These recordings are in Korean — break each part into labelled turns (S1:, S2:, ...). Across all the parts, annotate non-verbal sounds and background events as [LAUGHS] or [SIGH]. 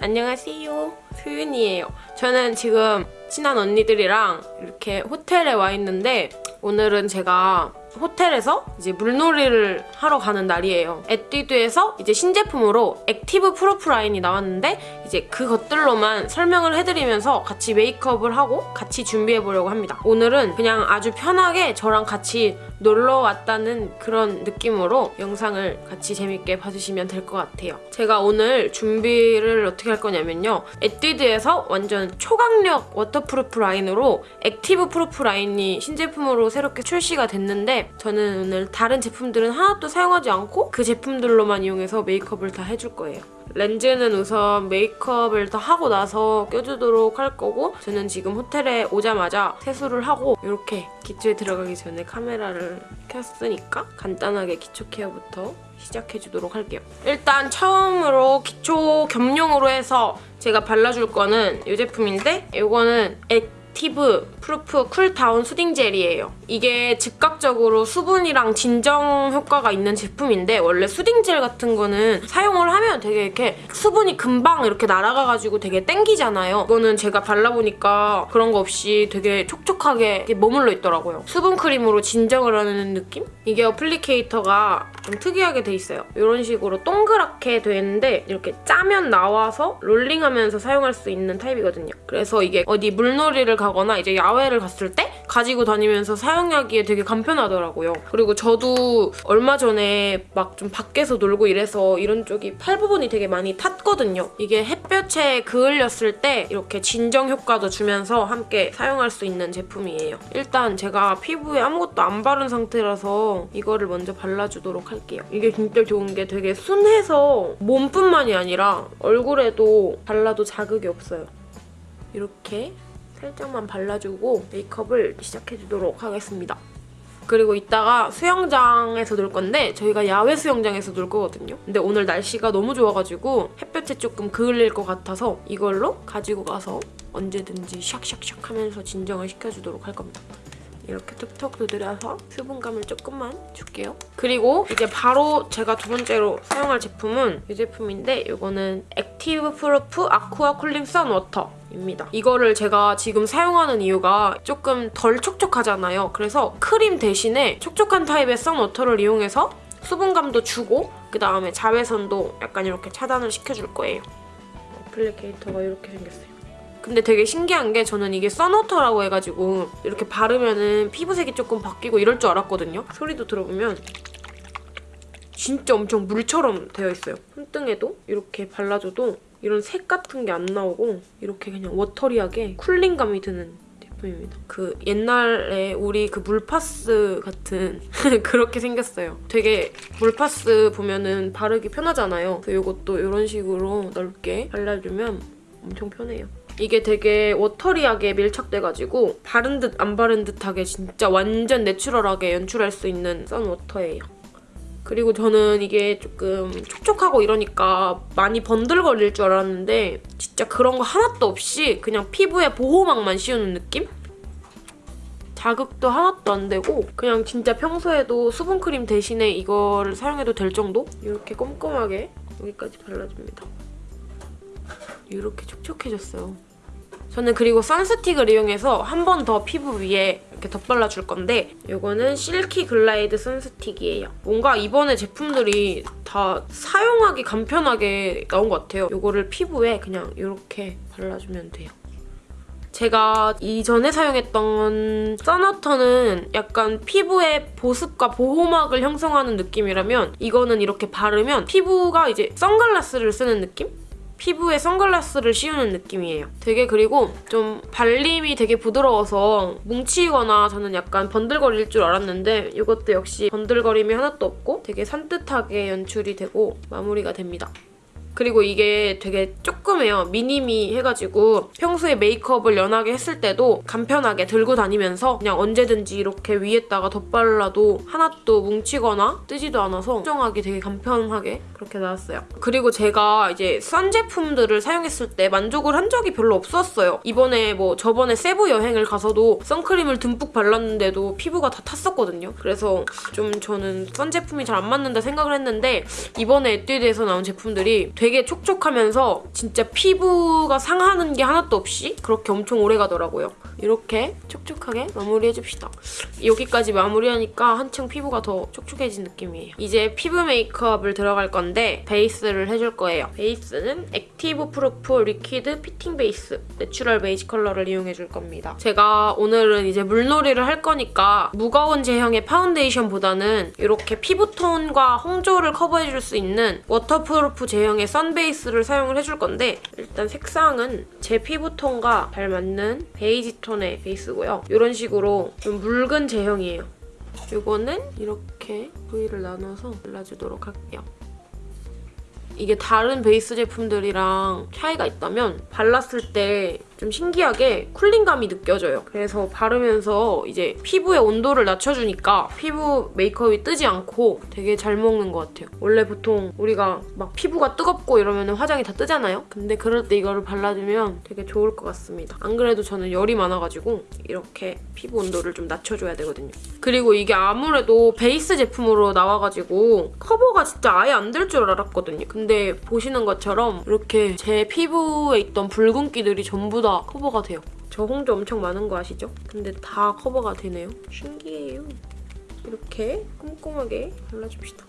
S1: 안녕하세요. 소윤이에요. 저는 지금 친한 언니들이랑 이렇게 호텔에 와 있는데 오늘은 제가 호텔에서 이제 물놀이를 하러 가는 날이에요. 에뛰드에서 이제 신제품으로 Active Proof 라인이 나왔는데 이제 그것들로만 설명을 해드리면서 같이 메이크업을 하고 같이 준비해보려고 합니다. 오늘은 그냥 아주 편하게 저랑 같이 놀러 왔다는 그런 느낌으로 영상을 같이 재밌게 봐주시면 될 것 같아요. 제가 오늘 준비를 어떻게 할 거냐면요. 에뛰드에서 완전 초강력 waterproof 라인으로 Active Proof 라인이 신제품으로 새롭게 출시가 됐는데 저는 오늘 다른 제품들은 하나도 사용하지 않고 그 제품들로만 이용해서 메이크업을 다 해줄 거예요. 렌즈는 우선 메이크업을 다 하고 나서 껴주도록 할 거고 저는 지금 호텔에 오자마자 세수를 하고 이렇게 기초에 들어가기 전에 카메라를 켰으니까 간단하게 기초 케어부터 시작해주도록 할게요. 일단 처음으로 기초 겸용으로 해서 제가 발라줄 거는 이 제품인데 이거는 Active Proof Cool Down Soothing Gel이에요. 이게 즉각적으로 수분이랑 진정 효과가 있는 제품인데 원래 soothing gel 같은 거는 사용을 하면 되게 이렇게 수분이 금방 이렇게 날아가가지고 되게 땡기잖아요. 이거는 제가 발라보니까 그런 거 없이 되게 촉촉하게 머물러 있더라고요. 수분 크림으로 진정을 하는 느낌? 이게 어플리케이터가 좀 특이하게 돼 있어요. 이런 식으로 동그랗게 돼 있는데 이렇게 짜면 나와서 롤링하면서 사용할 수 있는 타입이거든요. 그래서 이게 어디 물놀이를 가거나 이제 야외를 갔을 때 가지고 다니면서 사용하기에 되게 간편하더라고요. 그리고 저도 얼마 전에 막 좀 밖에서 놀고 이래서 이런 쪽이 팔 부분이 되게 많이 탔거든요. 이게 햇볕에 그을렸을 때 이렇게 진정 효과도 주면서 함께 사용할 수 있는 제품이에요. 일단 제가 피부에 아무것도 안 바른 상태라서 이거를 먼저 발라주도록 할게요. 이게 진짜 좋은 게 되게 순해서 몸뿐만이 아니라 얼굴에도 발라도 자극이 없어요. 이렇게 살짝만 발라주고 메이크업을 시작해주도록 하겠습니다. 그리고 이따가 수영장에서 놀 건데 저희가 야외 수영장에서 놀 거거든요. 근데 오늘 날씨가 너무 좋아가지고 햇볕에 조금 그을릴 것 같아서 이걸로 가지고 가서 언제든지 샥샥샥 하면서 진정을 시켜주도록 할 겁니다. 이렇게 툭툭 두드려서 수분감을 조금만 줄게요. 그리고 이제 바로 제가 두 번째로 사용할 제품은 이 제품인데 이거는 Active Proof Aqua Cooling Sun Water 입니다. 이거를 제가 지금 사용하는 이유가 조금 덜 촉촉하잖아요. 그래서 크림 대신에 촉촉한 타입의 sun water를 이용해서 수분감도 주고 그 다음에 자외선도 약간 이렇게 차단을 시켜줄 거예요. applicator가 이렇게 생겼어요. 근데 되게 신기한 게 저는 이게 선워터라고 해가지고 이렇게 바르면은 피부색이 조금 바뀌고 이럴 줄 알았거든요. 소리도 들어보면 진짜 엄청 물처럼 되어 있어요. 손등에도 이렇게 발라줘도 이런 색 같은 게 안 나오고 이렇게 그냥 워터리하게 쿨링감이 드는 제품입니다. 그 옛날에 우리 그 물파스 같은 [LAUGHS] 그렇게 생겼어요. 되게 물파스 보면은 바르기 편하잖아요. 그래서 이것도 이런 식으로 넓게 발라주면 엄청 편해요. 이게 되게 워터리하게 밀착돼가지고 바른 듯 안 바른 듯하게 진짜 완전 내추럴하게 연출할 수 있는 선워터예요. 그리고 저는 이게 조금 촉촉하고 이러니까 많이 번들거릴 줄 알았는데 진짜 그런 거 하나도 없이 그냥 피부에 보호막만 씌우는 느낌? 자극도 하나도 안 되고 그냥 진짜 평소에도 수분크림 대신에 이거를 사용해도 될 정도? 이렇게 꼼꼼하게 여기까지 발라줍니다. 이렇게 촉촉해졌어요. 저는 그리고 선스틱을 이용해서 한 번 더 피부 위에 이렇게 덧발라줄 건데 이거는 실키 글라이드 선스틱이에요. 뭔가 이번에 제품들이 다 사용하기 간편하게 나온 것 같아요. 이거를 피부에 그냥 이렇게 발라주면 돼요. 제가 이전에 사용했던 선워터는 약간 피부에 보습과 보호막을 형성하는 느낌이라면 이거는 이렇게 바르면 피부가 이제 선글라스를 쓰는 느낌? 피부에 선글라스를 씌우는 느낌이에요. 되게 그리고 좀 발림이 되게 부드러워서 뭉치거나 저는 약간 번들거릴 줄 알았는데 이것도 역시 번들거림이 하나도 없고 되게 산뜻하게 연출이 되고 마무리가 됩니다. 그리고 이게 되게 조그매요. 미니미 해가지고 평소에 메이크업을 연하게 했을 때도 간편하게 들고 다니면서 그냥 언제든지 이렇게 위에다가 덧발라도 하나도 뭉치거나 뜨지도 않아서 수정하기 되게 간편하게 그렇게 나왔어요. 그리고 제가 이제 선 제품들을 사용했을 때 만족을 한 적이 별로 없었어요. 이번에 뭐 저번에 세부 여행을 가서도 선크림을 듬뿍 발랐는데도 피부가 다 탔었거든요. 그래서 좀 저는 sun 제품이 잘 안 맞는다 생각을 했는데 이번에 에뛰드에서 나온 제품들이 되게 되게 촉촉하면서 진짜 피부가 상하는 게 하나도 없이 그렇게 엄청 오래 가더라고요. 이렇게 촉촉하게 마무리해줍시다. 여기까지 마무리하니까 한층 피부가 더 촉촉해진 느낌이에요. 이제 피부 메이크업을 들어갈 건데 베이스를 해줄 거예요. 베이스는 Active Proof Liquid Fitting Base Natural Beige 컬러를 이용해줄 겁니다. 제가 오늘은 이제 물놀이를 할 거니까 무거운 제형의 파운데이션보다는 이렇게 피부톤과 홍조를 커버해줄 수 있는 waterproof 제형의 sun base를 사용을 해줄 건데 일단 색상은 제 피부톤과 잘 맞는 베이지 톤의 베이스고요. 이런 식으로 좀 묽은 제형이에요. 이거는 이렇게 부위를 나눠서 발라주도록 할게요. 이게 다른 베이스 제품들이랑 차이가 있다면 발랐을 때 좀 신기하게 쿨링감이 느껴져요. 그래서 바르면서 이제 피부의 온도를 낮춰주니까 피부 메이크업이 뜨지 않고 되게 잘 먹는 것 같아요. 원래 보통 우리가 막 피부가 뜨겁고 이러면 화장이 다 뜨잖아요? 근데 그럴 때 이거를 발라주면 되게 좋을 것 같습니다. 안 그래도 저는 열이 많아가지고 이렇게 피부 온도를 좀 낮춰줘야 되거든요. 그리고 이게 아무래도 베이스 제품으로 나와가지고 커버가 진짜 아예 안 될 줄 알았거든요. 근데 보시는 것처럼 이렇게 제 피부에 있던 붉은기들이 전부 다 커버가 돼요. 저 홍조 엄청 많은 거 아시죠? 근데 다 커버가 되네요. 신기해요. 이렇게 꼼꼼하게 발라줍시다.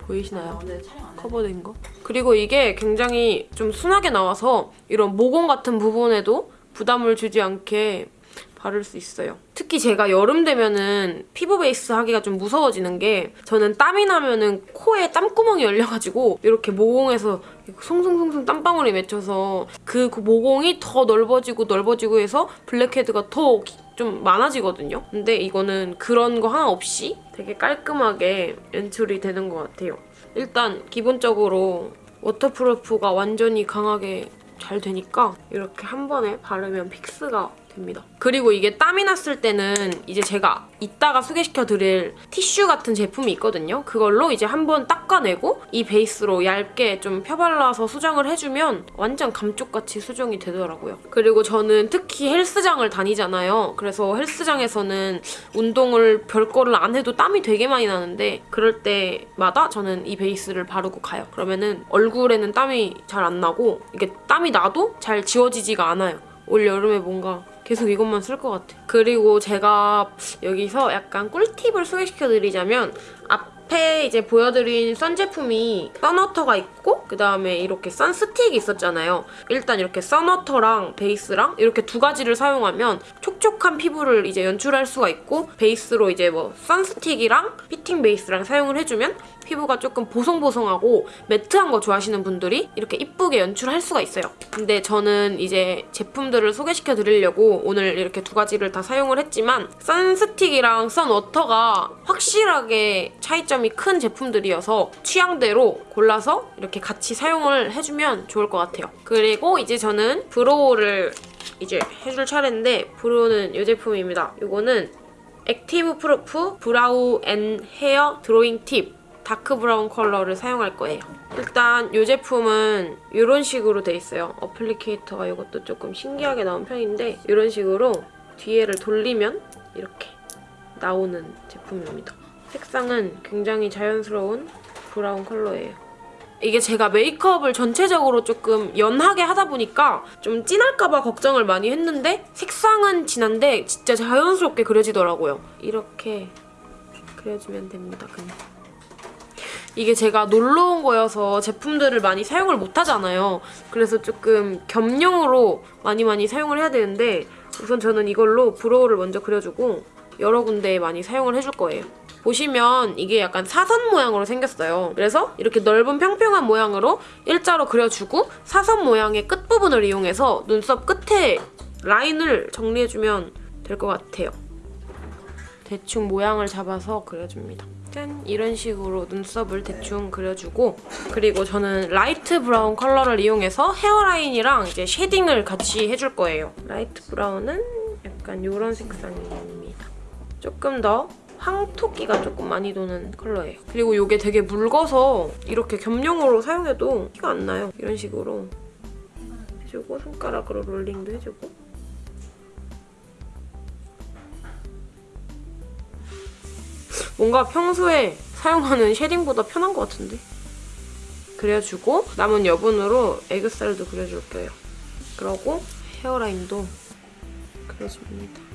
S1: 보이시나요?
S2: 해.
S1: 커버된 거. 그리고 이게 굉장히 좀 순하게 나와서 이런 모공 같은 부분에도 부담을 주지 않게 바를 수 있어요. 특히 제가 여름 되면은 피부 베이스 하기가 좀 무서워지는 게 저는 땀이 나면은 코에 땀구멍이 열려가지고 이렇게 모공에서 송송송송 땀방울이 맺혀서 그 모공이 더 넓어지고 넓어지고 해서 blackhead가 더 좀 많아지거든요. 근데 이거는 그런 거 하나 없이 되게 깔끔하게 연출이 되는 것 같아요. 일단 기본적으로 waterproof가 완전히 강하게 잘 되니까 이렇게 한 번에 바르면 fix가 됩니다. 그리고 이게 땀이 났을 때는 이제 제가 이따가 소개시켜 드릴 티슈 같은 제품이 있거든요. 그걸로 이제 한번 닦아내고 이 베이스로 얇게 좀 펴발라서 수정을 해주면 완전 감쪽같이 수정이 되더라고요. 그리고 저는 특히 헬스장을 다니잖아요. 그래서 헬스장에서는 운동을 별거를 안 해도 땀이 되게 많이 나는데 그럴 때마다 저는 이 베이스를 바르고 가요. 그러면은 얼굴에는 땀이 잘 안 나고 이게 땀이 나도 잘 지워지지가 않아요. 올 여름에 뭔가 계속 이것만 쓸 것 같아. 그리고 제가 여기서 약간 꿀팁을 소개시켜드리자면 앞에 이제 보여드린 sun 제품이 sun water가 있고 그 다음에 이렇게 sun stick이 있었잖아요. 일단 이렇게 sun water랑 베이스랑 이렇게 두 가지를 사용하면 촉촉한 피부를 이제 연출할 수가 있고 베이스로 이제 뭐 sun stick이랑 fitting base랑 사용을 해주면 피부가 조금 보송보송하고 매트한 거 좋아하시는 분들이 이렇게 이쁘게 연출할 수가 있어요. 근데 저는 이제 제품들을 소개시켜 드리려고 오늘 이렇게 두 가지를 다 사용을 했지만 선스틱이랑 선워터가 확실하게 차이점이 큰 제품들이어서 취향대로 골라서 이렇게 같이 사용을 해주면 좋을 것 같아요. 그리고 이제 저는 brow를 이제 해줄 차례인데 brow는 이 제품입니다. 이거는 Active Proof Brow and Hair Drawing Tip Dark Brown 컬러를 사용할 거예요. 일단 이 제품은 이런 식으로 돼 있어요. 어플리케이터가 이것도 조금 신기하게 나온 편인데 이런 식으로 뒤에를 돌리면 이렇게 나오는 제품입니다. 색상은 굉장히 자연스러운 브라운 컬러예요. 이게 제가 메이크업을 전체적으로 조금 연하게 하다 보니까 좀 진할까봐 걱정을 많이 했는데 색상은 진한데 진짜 자연스럽게 그려지더라고요. 이렇게 그려주면 됩니다, 그냥. 이게 제가 놀러 온 거여서 제품들을 많이 사용을 못 하잖아요. 그래서 조금 겸용으로 많이 많이 사용을 해야 되는데 우선 저는 이걸로 brow를 먼저 그려주고 여러 군데에 많이 사용을 해줄 거예요. 보시면 이게 약간 사선 모양으로 생겼어요. 그래서 이렇게 넓은 평평한 모양으로 일자로 그려주고 사선 모양의 끝부분을 이용해서 눈썹 끝에 라인을 정리해주면 될 것 같아요. 대충 모양을 잡아서 그려줍니다. 짠! 이런 식으로 눈썹을 대충 그려주고 그리고 저는 light brown 컬러를 이용해서 hairline이랑 이제 shading을 같이 해줄 거예요. light brown은 약간 이런 색상입니다. 조금 더 황톳기가 조금 많이 도는 컬러예요. 그리고 이게 되게 묽어서 이렇게 겸용으로 사용해도 티가 안 나요. 이런 식으로 해주고 손가락으로 롤링도 해주고 뭔가 평소에 사용하는 shading보다 편한 것 같은데? 그려주고 남은 여분으로 애교살도 그려줄 거예요. 그러고 hairline도 그려줍니다.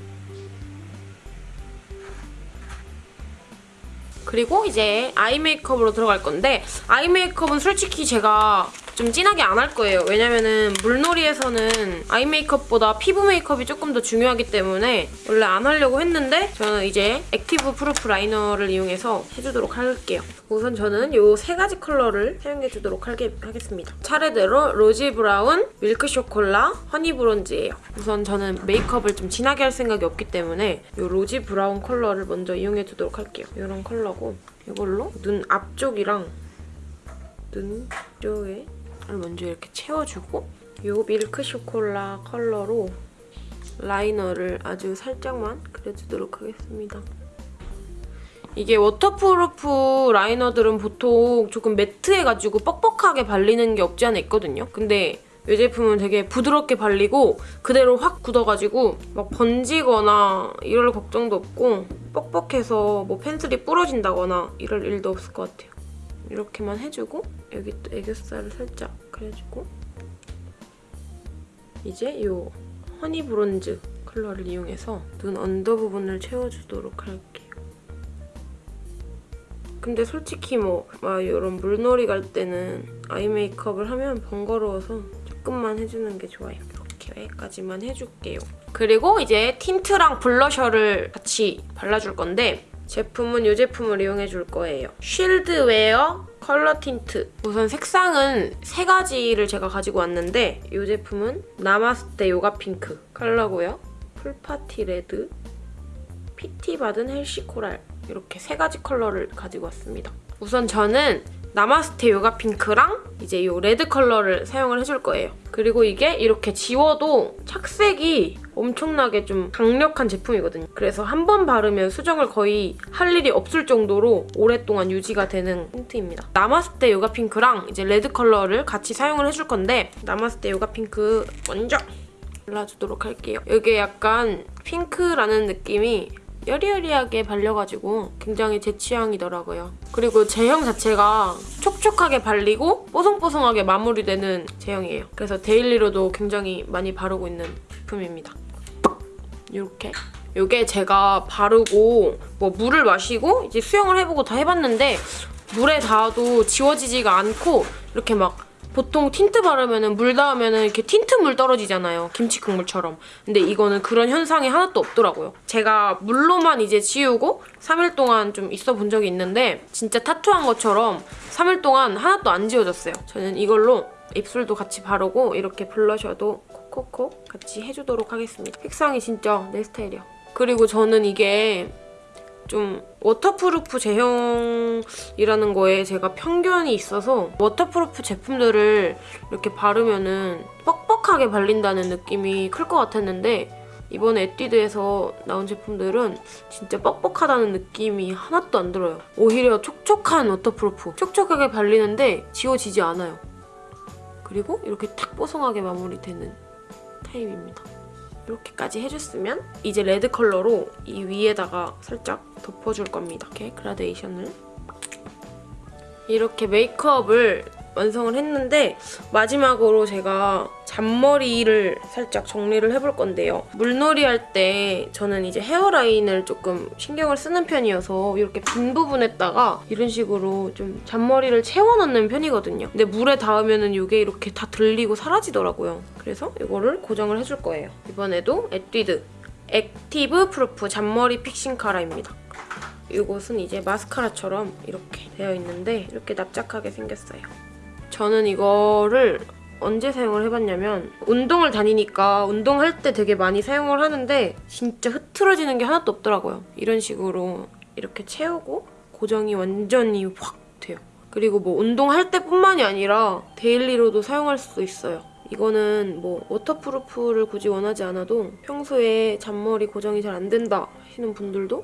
S1: 그리고 이제 eye makeup으로 들어갈 건데 eye makeup은 솔직히 제가 좀 진하게 안 할 거예요. 왜냐면은 물놀이에서는 eye makeup보다 피부 메이크업이 조금 더 중요하기 때문에 원래 안 하려고 했는데 저는 이제 active proof liner를 이용해서 해주도록 할게요. 우선 저는 이 세 가지 컬러를 사용해주도록 하게, 하겠습니다. 차례대로 rosy brown, milk chocolat, honey bronze예요. 우선 저는 메이크업을 좀 진하게 할 생각이 없기 때문에 이 rosy brown 컬러를 먼저 이용해주도록 할게요. 이런 컬러고 이걸로 눈 앞쪽이랑 눈 쪽에 먼저 이렇게 채워주고 이 milk chocolat 컬러로 라이너를 아주 살짝만 그려주도록 하겠습니다. 이게 waterproof 라이너들은 보통 조금 매트해가지고 뻑뻑하게 발리는 게 없지 않아 있거든요. 근데 이 제품은 되게 부드럽게 발리고 그대로 확 굳어가지고 막 번지거나 이럴 걱정도 없고 뻑뻑해서 뭐 펜슬이 부러진다거나 이럴 일도 없을 것 같아요. 이렇게만 해주고 여기 또 애교살을 살짝 그려주고 이제 이 honey bronze 컬러를 이용해서 눈 under 부분을 채워주도록 할게요. 근데 솔직히 뭐, 막 이런 물놀이 갈 때는 eye makeup을 하면 번거로워서 조금만 해주는 게 좋아요. 이렇게까지만 해줄게요. 그리고 이제 틴트랑 블러셔를 같이 발라줄 건데 제품은 이 제품을 이용해 줄 거예요. shield wear color tint. 우선 색상은 세 가지를 제가 가지고 왔는데 이 제품은 나마스테 요가 핑크 컬러고요. pool party red, PT 받은 healthy coral 이렇게 세 가지 컬러를 가지고 왔습니다. 우선 저는 나마스테 요가 핑크랑 이제 이 레드 컬러를 사용을 해줄 거예요. 그리고 이게 이렇게 지워도 착색이 엄청나게 좀 강력한 제품이거든요. 그래서 한 번 바르면 수정을 거의 할 일이 없을 정도로 오랫동안 유지가 되는 틴트입니다. 나마스테 요가 핑크랑 이제 레드 컬러를 같이 사용을 해줄 건데 나마스테 요가 핑크 먼저 발라주도록 할게요. 이게 약간 핑크라는 느낌이 여리여리하게 발려가지고 굉장히 제 취향이더라고요. 그리고 제형 자체가 촉촉하게 발리고 뽀송뽀송하게 마무리되는 제형이에요. 그래서 데일리로도 굉장히 많이 바르고 있는 제품입니다. 이렇게. 이게 제가 바르고 뭐 물을 마시고 이제 수영을 해보고 다 해봤는데 물에 닿아도 지워지지가 않고 이렇게 막 보통 틴트 바르면 물 닿으면 이렇게 틴트 물 떨어지잖아요. 김치 국물처럼. 근데 이거는 그런 현상이 하나도 없더라고요. 제가 물로만 이제 지우고 3일 동안 좀 있어 본 적이 있는데 진짜 타투한 것처럼 3일 동안 하나도 안 지워졌어요. 저는 이걸로 입술도 같이 바르고 이렇게 블러셔도 콕콕콕 같이 해주도록 하겠습니다. 색상이 진짜 내 스타일이야. 그리고 저는 이게 좀 waterproof 제형이라는 거에 제가 편견이 있어서 waterproof 제품들을 이렇게 바르면은 뻑뻑하게 발린다는 느낌이 클 것 같았는데 이번에 에뛰드에서 나온 제품들은 진짜 뻑뻑하다는 느낌이 하나도 안 들어요. 오히려 촉촉한 waterproof. 촉촉하게 발리는데 지워지지 않아요. 그리고 이렇게 탁 뽀송하게 마무리되는 타입입니다. 이렇게까지 해줬으면 이제 레드 컬러로 이 위에다가 살짝 덮어줄 겁니다. 이렇게 그라데이션을. 이렇게 메이크업을 완성을 했는데 마지막으로 제가 잔머리를 살짝 정리를 해볼 건데요. 물놀이 할 때 저는 이제 hairline을 조금 신경을 쓰는 편이어서 이렇게 빈 부분에다가 이런 식으로 좀 잔머리를 채워넣는 편이거든요. 근데 물에 닿으면 이게 이렇게 다 들리고 사라지더라고요. 그래서 이거를 고정을 해줄 거예요. 이번에도 에뛰드 active proof 잔머리 fixing cara입니다. 이것은 이제 마스카라처럼 이렇게 되어 있는데 이렇게 납작하게 생겼어요. 저는 이거를 언제 사용을 해봤냐면 운동을 다니니까 운동할 때 되게 많이 사용을 하는데 진짜 흐트러지는 게 하나도 없더라고요. 이런 식으로 이렇게 채우고 고정이 완전히 확 돼요. 그리고 뭐 운동할 때뿐만이 아니라 daily로도 사용할 수 있어요. 이거는 뭐 waterproof를 굳이 원하지 않아도 평소에 잔머리 고정이 잘 안 된다 하시는 분들도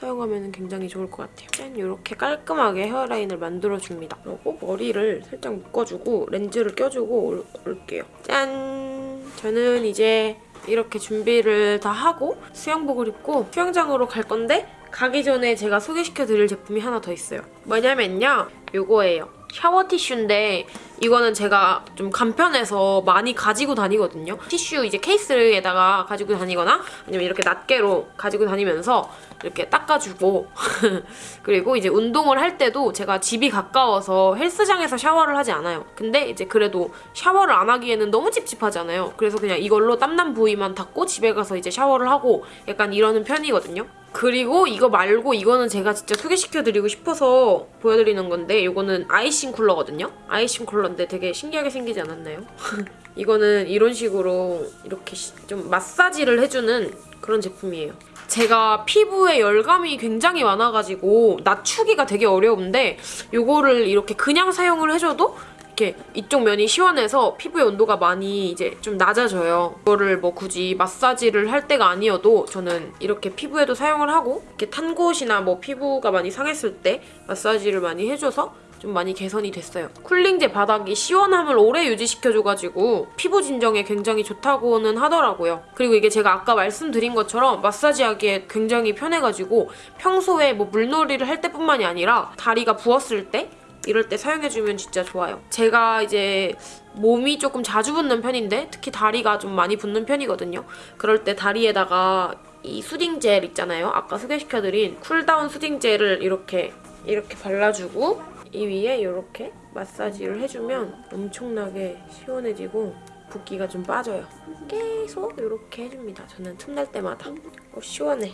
S1: 사용하면 굉장히 좋을 것 같아요. 짠! 이렇게 깔끔하게 헤어라인을 만들어줍니다. 그리고 머리를 살짝 묶어주고 렌즈를 껴주고 올, 올게요. 짠! 저는 이제 이렇게 준비를 다 하고 수영복을 입고 수영장으로 갈 건데 가기 전에 제가 소개시켜드릴 제품이 하나 더 있어요. 뭐냐면요. 이거예요. 샤워 티슈인데 이거는 제가 좀 간편해서 많이 가지고 다니거든요. 티슈 이제 케이스에다가 가지고 다니거나 아니면 이렇게 낱개로 가지고 다니면서 이렇게 닦아주고 [LAUGHS] 그리고 이제 운동을 할 때도 제가 집이 가까워서 헬스장에서 샤워를 하지 않아요. 근데 이제 그래도 샤워를 안 하기에는 너무 찝찝하잖아요. 그래서 그냥 이걸로 땀난 부위만 닦고 집에 가서 이제 샤워를 하고 약간 이러는 편이거든요. 그리고 이거 말고 이거는 제가 진짜 소개시켜드리고 싶어서 보여드리는 건데 이거는 아이싱 쿨러거든요. 아이싱 쿨러 인데 되게 신기하게 생기지 않았나요? [LAUGHS] 이거는 이런 식으로 이렇게 시- 좀 마사지를 해주는 그런 제품이에요. 제가 피부에 열감이 굉장히 많아가지고 낮추기가 되게 어려운데 이거를 이렇게 그냥 사용을 해줘도 이렇게 이쪽 면이 시원해서 피부의 온도가 많이 이제 좀 낮아져요. 이거를 뭐 굳이 마사지를 할 때가 아니어도 저는 이렇게 피부에도 사용을 하고 이렇게 탄 곳이나 뭐 피부가 많이 상했을 때 마사지를 많이 해줘서 좀 많이 개선이 됐어요. cooling제 바닥이 시원함을 오래 유지시켜줘가지고 피부 진정에 굉장히 좋다고는 하더라고요. 그리고 이게 제가 아까 말씀드린 것처럼 마사지하기에 굉장히 편해가지고 평소에 뭐 물놀이를 할 때뿐만이 아니라 다리가 부었을 때 이럴 때 사용해주면 진짜 좋아요. 제가 이제 몸이 조금 자주 붓는 편인데 특히 다리가 좀 많이 붓는 편이거든요. 그럴 때 다리에다가 이 soothing 젤 있잖아요. 아까 소개시켜드린 cool down soothing 젤을 이렇게 이렇게 발라주고 이 위에 이렇게 마사지를 해주면 엄청나게 시원해지고 붓기가 좀 빠져요. 계속 이렇게 해줍니다. 저는 틈날 때마다. 어, 시원해.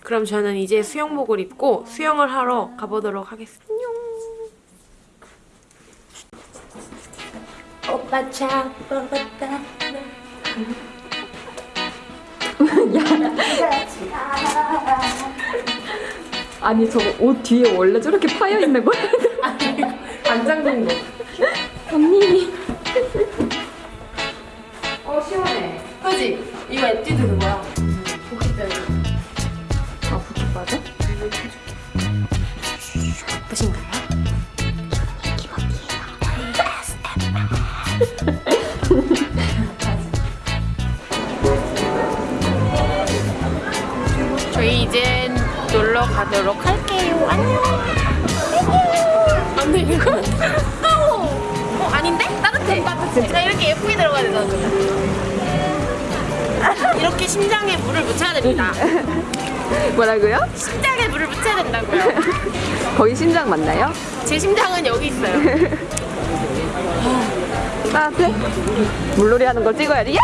S1: 그럼 저는 이제 수영복을 입고 수영을 하러 가보도록 하겠습니다. 안녕. 오빠 잡아봤다. [LAUGHS]
S2: 아니 저거 옷 뒤에 원래 저렇게 파여 있는 거야?
S1: 안 잠근 거.
S2: 언니.
S1: 어 시원해. 그지? 이거 에뛰드 심장에 물을 묻혀야 됩니다. [LAUGHS]
S2: 뭐라고요?
S1: 심장에 물을 묻혀야 된다고요. [LAUGHS]
S2: 거기 심장 맞나요?
S1: 제 심장은 여기 있어요. [LAUGHS]
S2: 따뜻해? 물놀이 하는 걸 찍어야지. 야!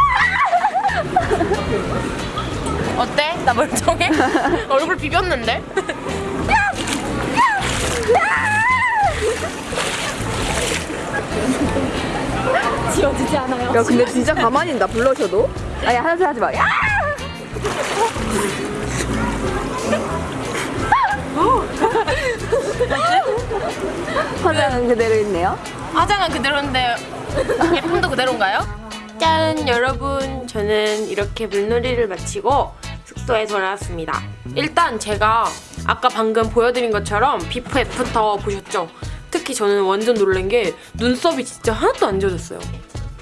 S1: 어때? 나 멀쩡해? 얼굴 비볐는데?
S2: 지워지지 않아요. 야 근데 진짜 가만히 있다 블러셔도. 아니 하나도 하지 마. 야! [LAUGHS] 화장은 그대로 있네요.
S1: 화장은 그대로인데 예쁨도 그대로인가요? 짠 여러분 저는 이렇게 물놀이를 마치고 숙소에 돌아왔습니다 일단 제가 아까 방금 보여드린 것처럼 before after 보셨죠? 특히 저는 완전 놀란 게 눈썹이 진짜 하나도 안 지워졌어요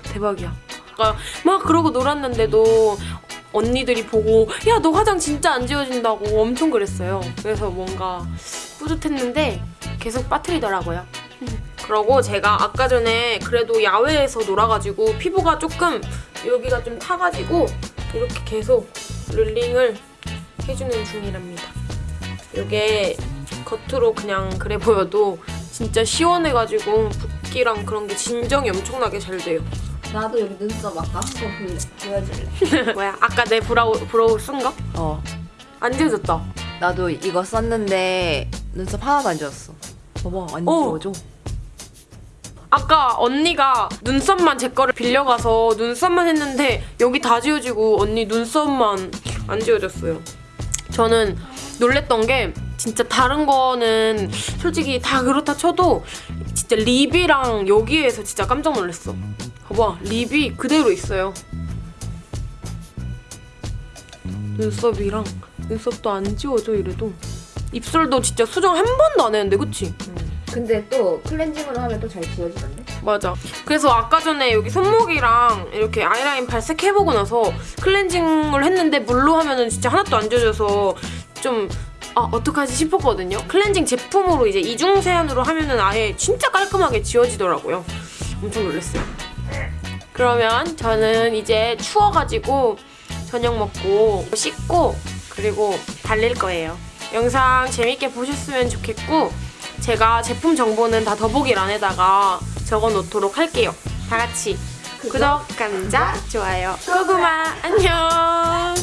S1: 대박이야 아까 막 그러고 놀았는데도 언니들이 보고 야 너 화장 진짜 안 지워진다고 엄청 그랬어요 그래서 뭔가 뿌듯했는데 계속 빠트리더라고요 그러고 제가 아까 전에 그래도 야외에서 놀아가지고 피부가 조금 여기가 좀 타가지고 이렇게 계속 릴링을 해주는 중이랍니다. 이게 겉으로 그냥 그래 보여도 진짜 시원해가지고 붓기랑 그런 게 진정이 엄청나게 잘 돼요.
S2: 나도 여기 눈썹 아까 한번 보여줄래? [LAUGHS]
S1: 뭐야? 아까 내 brow brow 쓴 거?
S3: 어
S1: 안 지워졌다.
S3: 나도 이거 썼는데 눈썹 하나도 안 지웠어 봐봐 안
S1: 어.
S3: 지워져
S1: 아까 언니가 눈썹만 제 거를 빌려가서 눈썹만 했는데 여기 다 지워지고 언니 눈썹만 안 지워졌어요. 저는 놀랬던 게 진짜 다른 거는 솔직히 다 그렇다 쳐도 진짜 립이랑 여기에서 진짜 깜짝 놀랐어. 봐봐 립이 그대로 있어요. 눈썹이랑 눈썹도 안 지워져 이래도 입술도 진짜 수정 한 번도 안 했는데 그치?
S2: 근데 또 클렌징으로 하면 또 잘 지워지던데?
S1: 맞아. 그래서 아까 전에 여기 손목이랑 이렇게 아이라인 발색해보고 나서 클렌징을 했는데 물로 하면은 진짜 하나도 안 지워져서 좀 아 어떡하지 싶었거든요. 클렌징 제품으로 이제 이중 세안으로 하면은 아예 진짜 깔끔하게 지워지더라고요. 엄청 놀랐어요. 그러면 저는 이제 추워가지고 저녁 먹고 씻고 그리고 달릴 거예요. 영상 재밌게 보셨으면 좋겠고 제가 제품 정보는 다 더보기 란에다가 적어 놓도록 할게요. 다 같이 구독, 감자, 좋아요, 고구마 안녕.